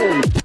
Boom!